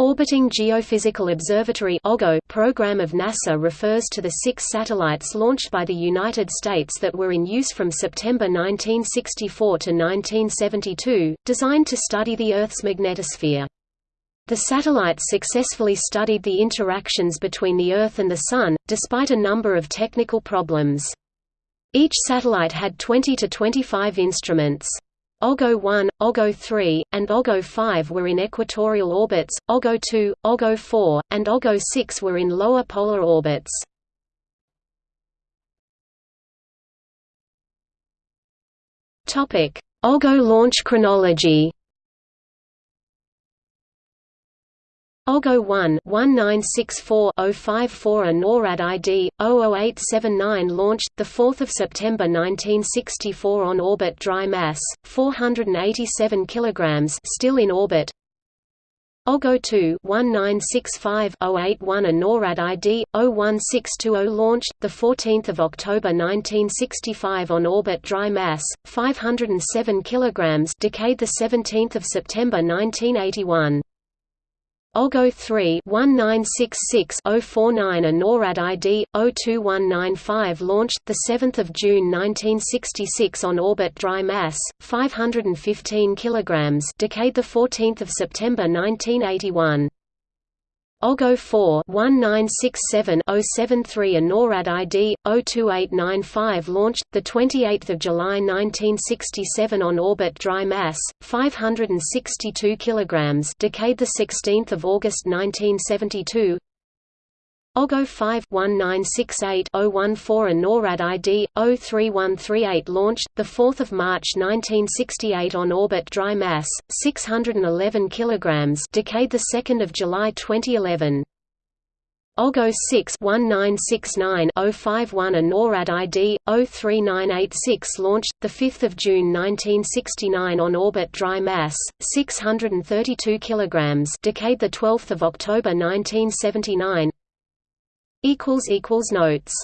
Orbiting Geophysical Observatory program of NASA refers to the six satellites launched by the United States that were in use from September 1964 to 1972, designed to study the Earth's magnetosphere. The satellites successfully studied the interactions between the Earth and the Sun, despite a number of technical problems. Each satellite had 20 to 25 instruments. OGO 1, OGO 3, and OGO 5 were in equatorial orbits, OGO 2, OGO 4, and OGO 6 were in lower polar orbits. OGO launch chronology OGO 1 1964-054 a NORAD ID 00879 launched the 4th of September 1964 on orbit dry mass 487 kilograms still in orbit. OGO 2 1965-081 a NORAD ID 01620 launched the 14th of October 1965 on orbit dry mass 507 kilograms decayed the 17th of September 1981 OGO 3 1966-049 a NORAD ID 02195 launched the 7th of June 1966 on orbit dry mass 515 kilograms decayed the 14th of September 1981 OGO 4 1967-073 a NORAD ID 02895 launched the 28th of July 1967 on orbit dry mass 562 kilograms decayed the 16th of August 1972 OGO 5 1968 014 a NORAD ID 03138 launched the 4th of March 1968 on orbit dry mass 611 kilograms decayed the 2nd of July 2011 OGO 6 1969 051 a NORAD ID 03986 launched the 5th of June 1969 on orbit dry mass 632 kilograms decayed the 12th of October 1979 equals equals notes